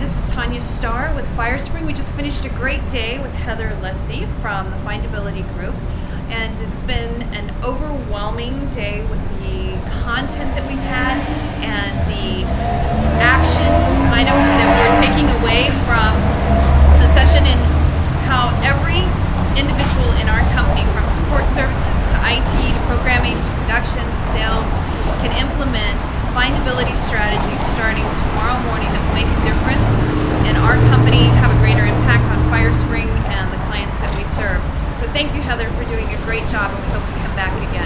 this is Tanya Starr with Firespring. We just finished a great day with Heather Lutze from the Findability Group, and it's been an overwhelming day with the content that we've had and the action items that we're taking away from the session and how every individual in our company, from support services to IT to programming to production to sales, can implement findability strategies our company have a greater impact on FireSpring and the clients that we serve. So thank you, Heather, for doing a great job, and we hope you come back again.